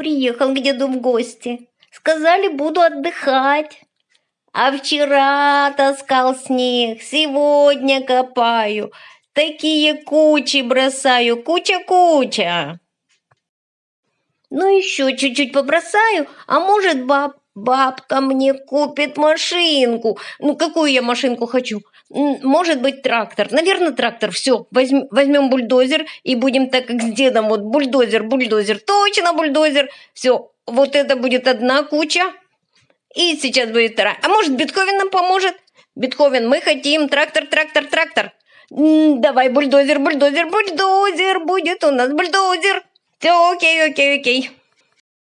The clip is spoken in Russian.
Приехал к деду в гости. Сказали, буду отдыхать. А вчера таскал снег, сегодня копаю. Такие кучи бросаю, куча-куча. Ну еще чуть-чуть побросаю, а может баб, бабка мне купит машинку. Ну какую я машинку хочу? Может быть трактор. Наверное трактор. Все, возьм, возьмем бульдозер и будем так как с дедом. Вот бульдозер, бульдозер, точно бульдозер. Все, вот это будет одна куча. И сейчас будет вторая. А может Бетховен нам поможет? Бетховен, мы хотим трактор, трактор, трактор. Давай бульдозер, бульдозер, бульдозер, будет у нас бульдозер. Все, окей, окей, окей.